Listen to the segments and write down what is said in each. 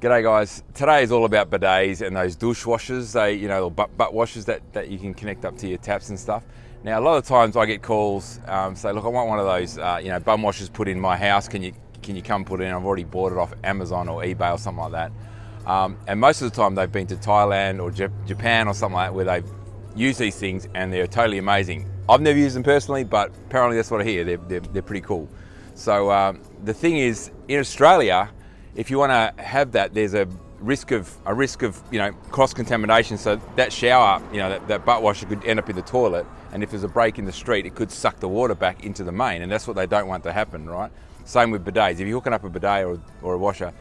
G'day guys. Today is all about bidets and those douche washers. They, you know, butt, butt washers that, that you can connect up to your taps and stuff. Now, a lot of times I get calls um, say, look, I want one of those, uh, you know, bum washers put in my house. Can you can you come put it in? I've already bought it off Amazon or eBay or something like that. Um, and most of the time they've been to Thailand or Japan or something like that where they've used these things and they're totally amazing. I've never used them personally, but apparently that's what I hear. They're, they're, they're pretty cool. So um, the thing is, in Australia, if you want to have that, there's a risk of a risk of you know cross contamination. So that shower, you know, that, that, butt washer could end up in the toilet, and if there's a break in the street, it could suck the water back into the main, and that's what they don't want to happen, right? Same with bidets. If you're hooking up a bidet or, or a washer,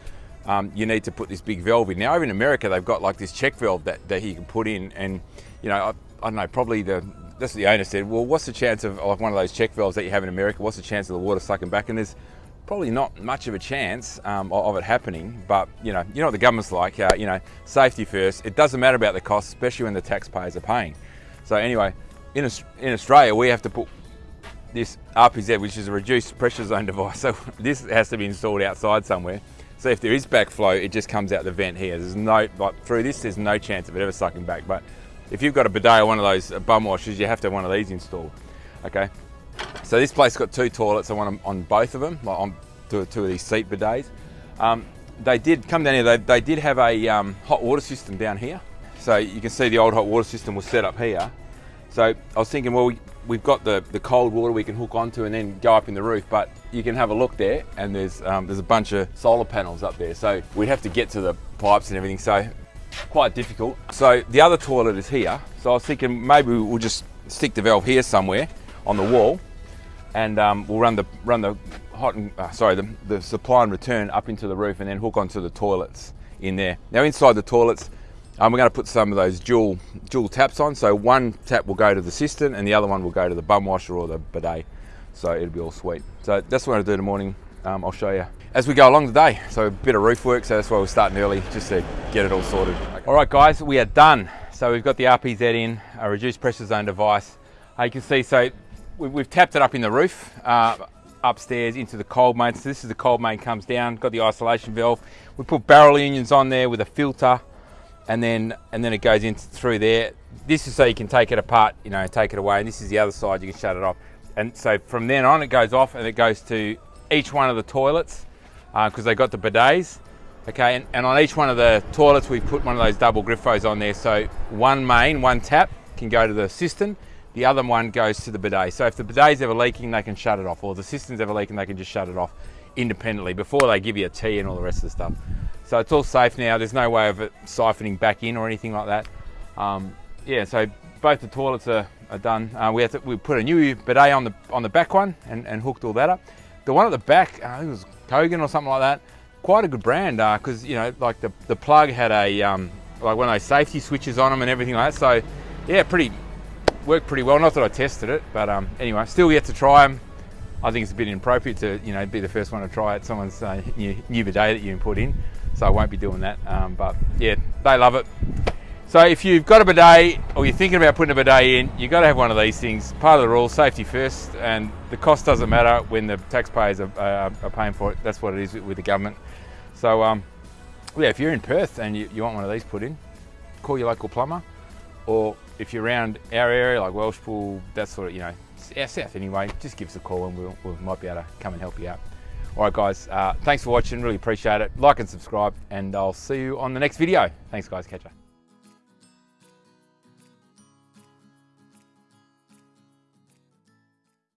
um, you need to put this big valve in. Now, over in America, they've got like this check valve that, that you can put in, and you know, I, I don't know, probably the that's what the owner said. Well, what's the chance of like one of those check valves that you have in America? What's the chance of the water sucking back? And there's probably not much of a chance um, of it happening. But you know, you know what the government's like. Uh, you know, safety first. It doesn't matter about the cost, especially when the taxpayers are paying. So anyway, in in Australia, we have to put this RPZ, which is a reduced pressure zone device. So this has to be installed outside somewhere. So if there is backflow, it just comes out the vent here. There's no, like through this, there's no chance of it ever sucking back. But if you've got a bidet or one of those uh, bum washers, you have to have one of these installed, okay? So this place got two toilets. I want them on both of them, like on two, two of these seat bidets. Um, they did come down here. They, they did have a um, hot water system down here. So you can see the old hot water system was set up here. So I was thinking, well, we, we've got the, the cold water we can hook onto and then go up in the roof, but you can have a look there and there's, um, there's a bunch of solar panels up there. So we'd have to get to the pipes and everything. So quite difficult. So the other toilet is here. So I was thinking maybe we'll just stick the valve here somewhere on the wall and um, we'll run the run the hot and uh, sorry the, the supply and return up into the roof and then hook onto the toilets in there. Now inside the toilets um, we're going to put some of those dual dual taps on. So one tap will go to the cistern and the other one will go to the bum washer or the bidet. So it'll be all sweet. So that's what I'm going to do in the morning. Um, I'll show you as we go along today. So a bit of roof work, so that's why we're starting early, just to get it all sorted. Okay. All right guys, we are done. So we've got the RPZ in, a reduced pressure zone device. Uh, you can see, so we've tapped it up in the roof, uh, upstairs into the cold main. So this is the cold main comes down, got the isolation valve. We put barrel unions on there with a filter and then and then it goes in through there. This is so you can take it apart, you know, take it away. And this is the other side, you can shut it off. And so from then on it goes off and it goes to each one of the toilets because uh, they got the bidets. Okay, and, and, on each one of the toilets we put one of those double griffos on there. So one main, one tap can go to the cistern, the other one goes to the bidet. So if the bidet's ever leaking, they can shut it off, or the cistern's ever leaking, they can just shut it off independently before they give you a tea and all the rest of the stuff. So it's all safe now. There's no way of it siphoning back in or anything like that. Um, yeah, so both the toilets are, are done. Uh, we, to, we put a new bidet on the on the back one and, and hooked all that up. The one at the back, uh, it was Kogan or something like that. Quite a good brand because uh, you know, like the the plug had a um, like one of those safety switches on them and everything like that. So yeah, pretty worked pretty well. Not that I tested it, but um, anyway, still yet to try them. I think it's a bit inappropriate to you know be the first one to try it. Someone's uh, new, new bidet that you put in, so I won't be doing that. Um, but yeah, they love it. So if you've got a bidet or you're thinking about putting a bidet in, you've got to have one of these things. Part of the rule, safety first, and the cost doesn't matter when the taxpayers are, uh, are paying for it. That's what it is with the government. So um, yeah, if you're in Perth and you, you, want one of these put in, call your local plumber. Or if you're around our area, like Welshpool, that sort of, you know, our south anyway, just give us a call and we'll, we might be able to come and help you out. All right, guys, uh, thanks for watching. Really appreciate it. Like and subscribe, and I'll see you on the next video. Thanks, guys. Catch you.